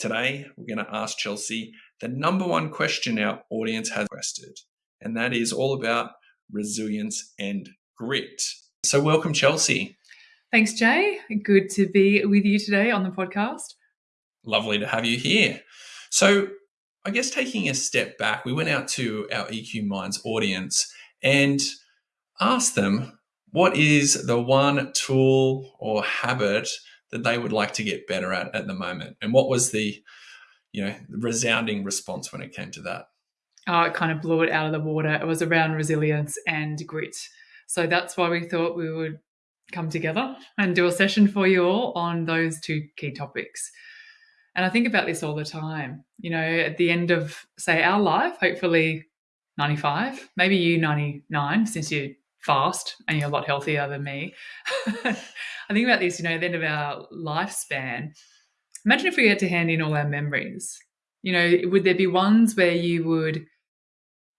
Today, we're going to ask Chelsea the number one question our audience has requested, and that is all about resilience and grit. So, welcome, Chelsea. Thanks, Jay. Good to be with you today on the podcast. Lovely to have you here. So, I guess taking a step back, we went out to our EQ Minds audience and asked them what is the one tool or habit that they would like to get better at at the moment? And what was the, you know, resounding response when it came to that? Oh, it kind of blew it out of the water. It was around resilience and grit. So that's why we thought we would come together and do a session for you all on those two key topics. And I think about this all the time. You know, at the end of, say, our life, hopefully 95, maybe you 99, since you're fast and you're a lot healthier than me. I think about this, you know, at the end of our lifespan. Imagine if we had to hand in all our memories. You know, would there be ones where you would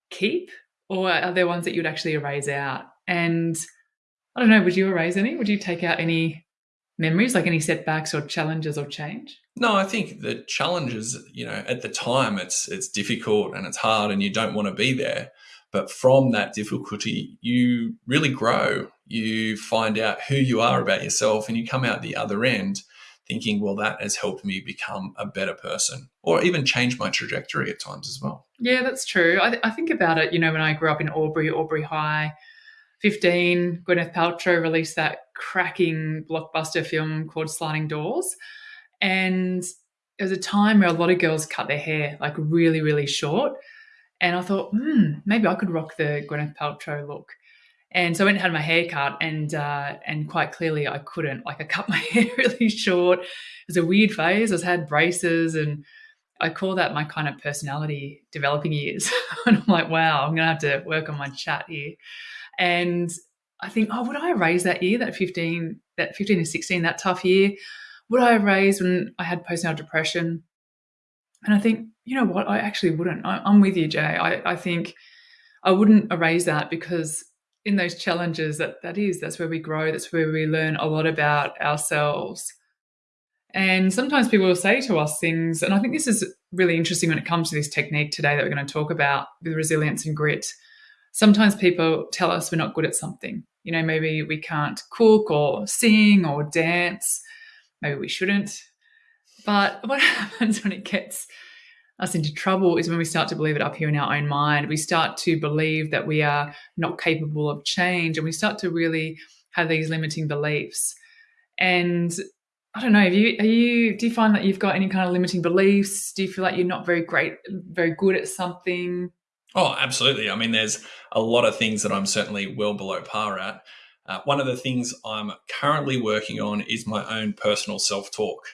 keep, or are there ones that you'd actually erase out? And I don't know, would you erase any? Would you take out any memories, like any setbacks or challenges or change? No, I think the challenges, you know, at the time it's it's difficult and it's hard and you don't want to be there. But from that difficulty, you really grow. You find out who you are about yourself and you come out the other end thinking, well, that has helped me become a better person or even change my trajectory at times as well. Yeah, that's true. I, th- I think about it, you know, when I grew up in Albury, Albury High, 15, Gwyneth Paltrow released that cracking blockbuster film called Sliding Doors. And it was a time where a lot of girls cut their hair like really, really short. And I thought, hmm, maybe I could rock the Gwyneth Paltrow look. And so I went and had my hair cut, and uh, and quite clearly I couldn't. Like I cut my hair really short. It was a weird phase. I had braces, and I call that my kind of personality developing years. and I'm like, wow, I'm gonna have to work on my chat here. And I think, oh, would I raise that year, that 15, that 15 and 16, that tough year? Would I raise when I had postnatal depression? And I think, you know what? I actually wouldn't. I, am with you, Jay. I, I think I wouldn't erase that because in those challenges, that that is that's where we grow. That's where we learn a lot about ourselves. And sometimes people will say to us things, and I think this is really interesting when it comes to this technique today that we're going to talk about with resilience and grit. Sometimes people tell us we're not good at something. You know, maybe we can't cook or sing or dance. Maybe we shouldn't. But what happens when it gets us into trouble is when we start to believe it up here in our own mind. We start to believe that we are not capable of change and we start to really have these limiting beliefs. And I don't know, have you are you do you find that you've got any kind of limiting beliefs? Do you feel like you're not very great very good at something? Oh, absolutely. I mean, there's a lot of things that I'm certainly well below par at. Uh, one of the things I'm currently working on is my own personal self talk.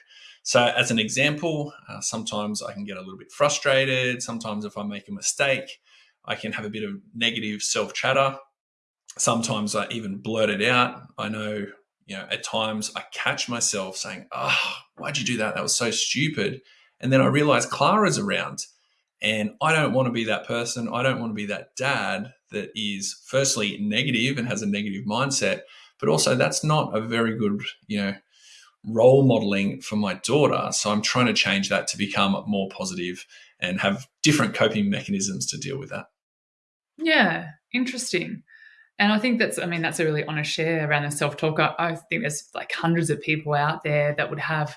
So, as an example, uh, sometimes I can get a little bit frustrated. Sometimes, if I make a mistake, I can have a bit of negative self chatter. Sometimes I even blurt it out. I know, you know, at times I catch myself saying, Oh, why'd you do that? That was so stupid. And then I realize Clara's around. And I don't want to be that person. I don't want to be that dad that is, firstly, negative and has a negative mindset, but also that's not a very good, you know, role modeling for my daughter. So I'm trying to change that to become more positive and have different coping mechanisms to deal with that. Yeah, interesting. And I think that's, I mean, that's a really honest share around the self talk. I, I, think there's like hundreds of people out there that would have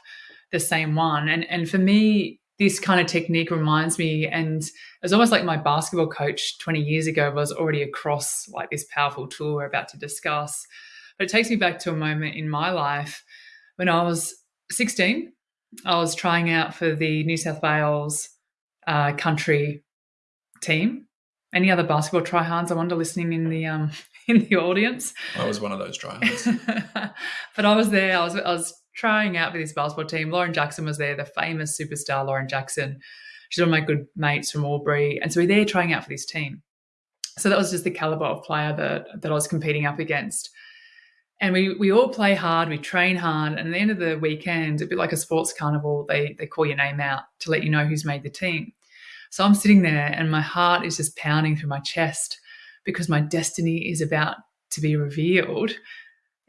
the same one. And, and for me, this kind of technique reminds me, and it's almost like my basketball coach 20 years ago was already across like this powerful tool we're about to discuss. But it takes me back to a moment in my life when I was 16, I was trying out for the New South Wales uh, country team. Any other basketball tryhards? I wonder listening in the um, in the audience. I was one of those tryhards. but I was there. I was I was trying out for this basketball team. Lauren Jackson was there, the famous superstar Lauren Jackson. She's one of my good mates from Albury, and so we we're there trying out for this team. So that was just the caliber of player that that I was competing up against and we we all play hard, we train hard, and at the end of the weekend, a bit like a sports carnival, they they call your name out to let you know who's made the team. So I'm sitting there, and my heart is just pounding through my chest because my destiny is about to be revealed,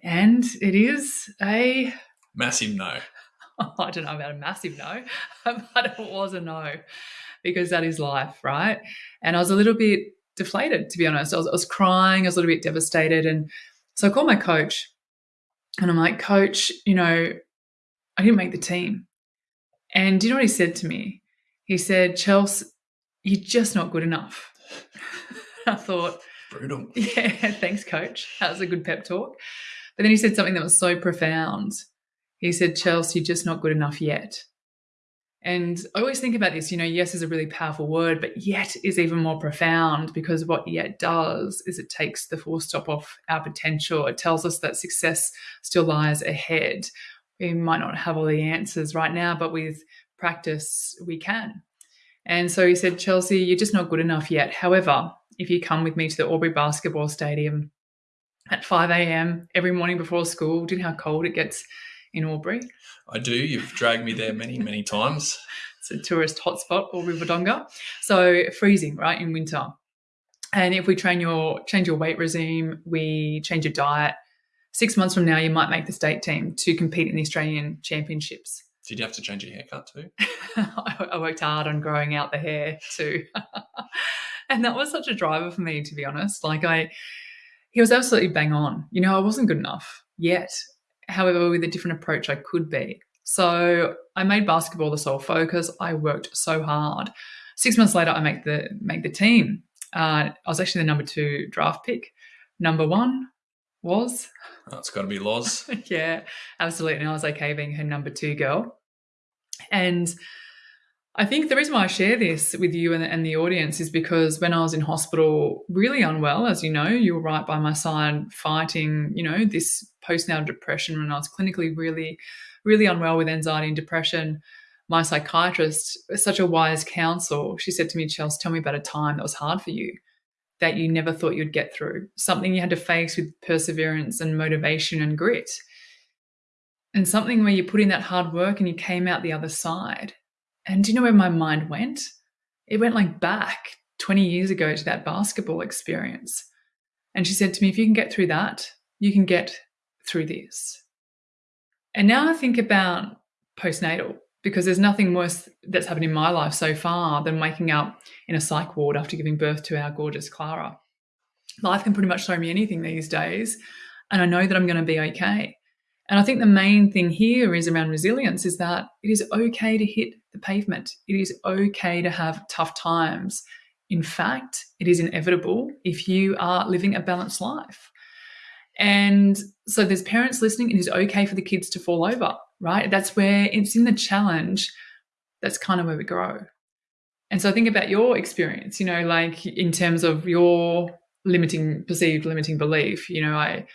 and it is a massive no. I don't know about a massive no, but it was a no because that is life, right? And I was a little bit deflated, to be honest. I was, I was crying, I was a little bit devastated. And so I called my coach and I'm like, Coach, you know, I didn't make the team. And do you know what he said to me? He said, Chelsea, you're just not good enough. I thought, brutal. Yeah, thanks, coach. That was a good pep talk. But then he said something that was so profound. He said, Chelsea, you're just not good enough yet. And I always think about this, you know, yes is a really powerful word, but yet is even more profound because what yet does is it takes the full stop off our potential. It tells us that success still lies ahead. We might not have all the answers right now, but with practice, we can. And so he said, Chelsea, you're just not good enough yet. However, if you come with me to the Albury Basketball Stadium at 5 a.m. every morning before school, do you know how cold it gets in Albury? I do. You've dragged me there many, many times. it's a tourist hotspot, Albury Wodonga. So freezing, right, in winter. And if we train your change your weight regime, we change your diet. Six months from now, you might make the state team to compete in the Australian Championships. Did you have to change your haircut too? I worked hard on growing out the hair too. and that was such a driver for me, to be honest. Like I, he was absolutely bang on. You know, I wasn't good enough yet. However, with a different approach, I could be. So I made basketball the sole focus. I worked so hard. Six months later, I make the make the team. Uh, I was actually the number two draft pick. Number one was. It's got to be Loz. yeah, absolutely. And I was okay being her number two girl. And I think the reason why I share this with you and, and, the audience is because when I was in hospital, really unwell, as you know, you were right by my side fighting, you know, this postnatal depression when I was clinically really, really unwell with anxiety and depression. My psychiatrist, such a wise counsel, she said to me, Chelsea, tell me about a time that was hard for you, that you never thought you'd get through, something you had to face with perseverance and motivation and grit. And something where you put in that hard work and you came out the other side and do you know where my mind went? It went like back 20 years ago to that basketball experience. And she said to me, if you can get through that, you can get through this. And now I think about postnatal because there's nothing worse that's happened in my life so far than waking up in a psych ward after giving birth to our gorgeous Clara. Life can pretty much throw me anything these days, and I know that I'm going to be okay. And I think the main thing here is around resilience is that it is okay to hit the pavement. It is okay to have tough times. In fact, it is inevitable if you are living a balanced life. And so there's parents listening, it is okay for the kids to fall over, right? That's where it's in the challenge, that's kind of where we grow. And so think about your experience, you know, like in terms of your limiting perceived limiting belief, you know, I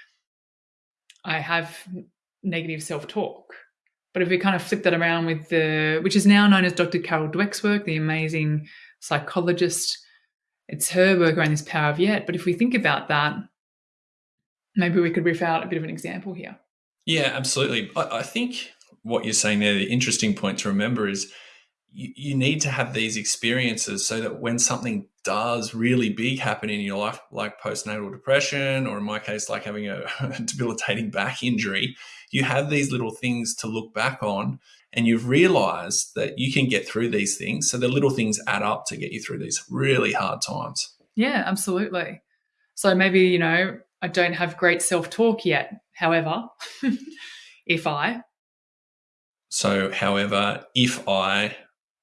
I have negative self-talk but if we kind of flip that around with the, which is now known as Dr. Carol Dweck's work, the amazing psychologist, it's her work around this power of yet. But if we think about that, maybe we could riff out a bit of an example here. Yeah, absolutely. I, I think what you're saying there, the interesting point to remember is you, you need to have these experiences so that when something does really big happen in your life, like postnatal depression, or in my case, like having a debilitating back injury, you have these little things to look back on and you've realized that you can get through these things. So the little things add up to get you through these really hard times. Yeah, absolutely. So maybe, you know, I don't have great self talk yet. However, if I. So, however, if I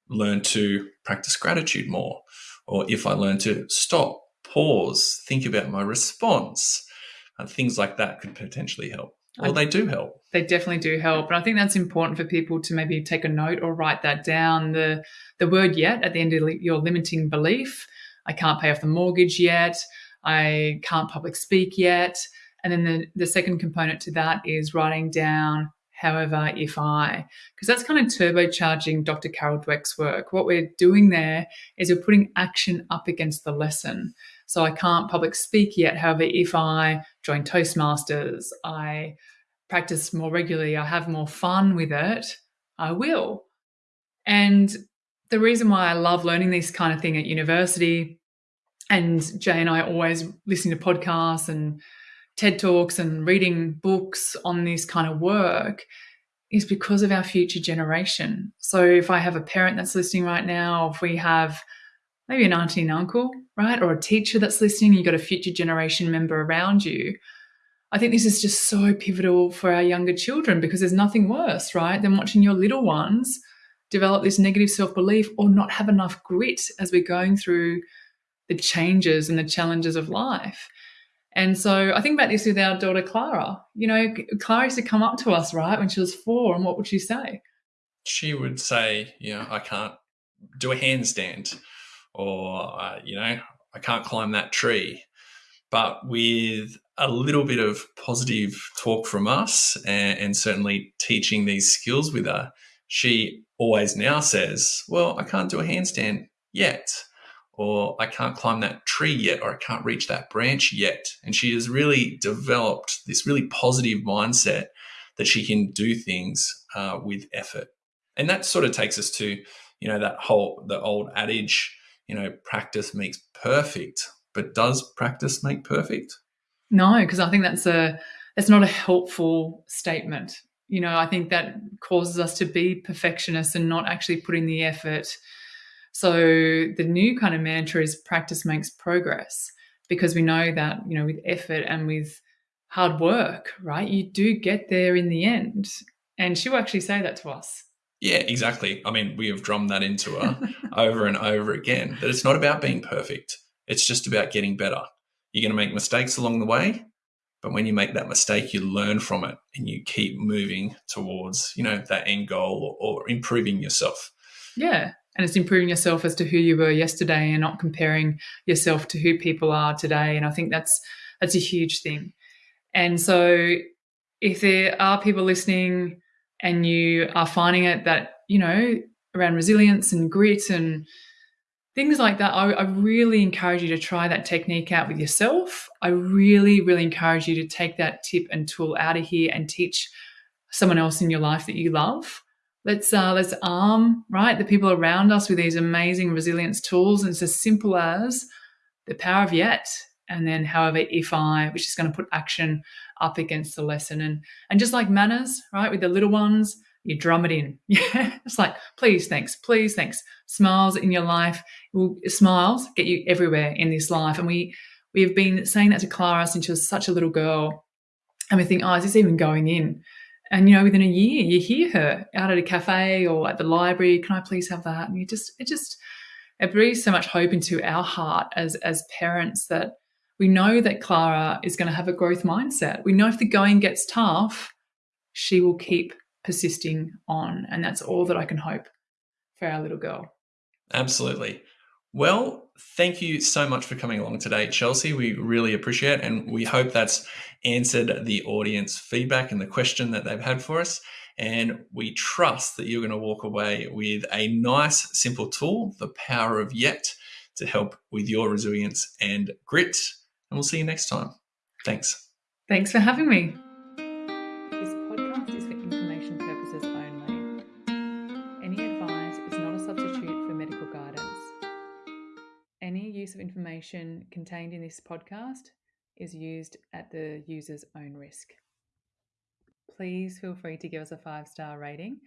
learn to practice gratitude more, or if I learn to stop, pause, think about my response, and things like that could potentially help. Well, they do help. They definitely do help, and I think that's important for people to maybe take a note or write that down. The the word "yet" at the end of your limiting belief. I can't pay off the mortgage yet. I can't public speak yet. And then the, the second component to that is writing down, however, if I, because that's kind of turbocharging Dr. Carol Dweck's work. What we're doing there is we're putting action up against the lesson. So I can't public speak yet. However, if I join Toastmasters, I practice more regularly, I have more fun with it, I will. And the reason why I love learning this kind of thing at university, and Jay and I always listen to podcasts and TED Talks and reading books on this kind of work is because of our future generation. So if I have a parent that's listening right now, if we have maybe an auntie and uncle, right, or a teacher that's listening, you've got a future generation member around you. I think this is just so pivotal for our younger children because there's nothing worse, right, than watching your little ones develop this negative self belief or not have enough grit as we're going through the changes and the challenges of life. And so I think about this with our daughter Clara. You know, Clara used to come up to us, right, when she was four, and what would she say? She would say, you know, I can't do a handstand, or, uh, you know, I can't climb that tree. But with a little bit of positive talk from us and, and certainly teaching these skills with her, she always now says, Well, I can't do a handstand yet or I can't climb that tree yet, or I can't reach that branch yet. And she has really developed this really positive mindset that she can do things uh, with effort. And that sort of takes us to, you know, that whole, the old adage, you know, practice makes perfect. But does practice make perfect? No, because I think that's a, that's not a helpful statement. You know, I think that causes us to be perfectionists and not actually put in the effort so the new kind of mantra is practice makes progress because we know that, you know, with effort and with hard work, right, you do get there in the end. And she will actually say that to us. Yeah, exactly. I mean, we have drummed that into her over and over again that it's not about being perfect. It's just about getting better. You're going to make mistakes along the way, but when you make that mistake, you learn from it and you keep moving towards, you know, that end goal or, or improving yourself. Yeah and it's improving yourself as to who you were yesterday and not comparing yourself to who people are today. And i think that's that's a huge thing. And so if there are people listening and you are finding it that you know around resilience and grit and things like that I, I really encourage you to try that technique out with yourself. I really really encourage you to take that tip and tool out of here and teach someone else in your life that you love let's uh, let's arm right the people around us with these amazing resilience tools and it's as simple as the power of yet and then however if i which is going to put action up against the lesson. And and just like manners right with the little ones you drum it in. Yeah it's like please thanks please thanks. Smiles in your life will smiles get you everywhere in this life. And we we have been saying that to clara since she was such a little girl and we think oh is this even going in and you know within a year you hear her out at a cafe or at the library can i please have that? And you just it just it breathes so much hope into our heart as as parents that we know that clara is going to have a growth mindset. We know if the going gets tough she will keep persisting on and that's all that i can hope for our little girl. Absolutely well, thank you so much for coming along today, Chelsea. We really appreciate it. And we hope that's answered the audience feedback and the question that they've had for us. And we trust that you're going to walk away with a nice, simple tool, the power of yet, to help with your resilience and grit. And we'll see you next time. Thanks. Thanks for having me. Of information contained in this podcast is used at the user's own risk. Please feel free to give us a five star rating.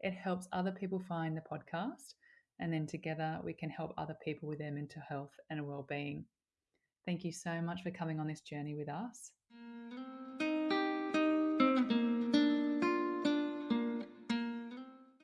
It helps other people find the podcast, and then together we can help other people with their mental health and well being. Thank you so much for coming on this journey with us.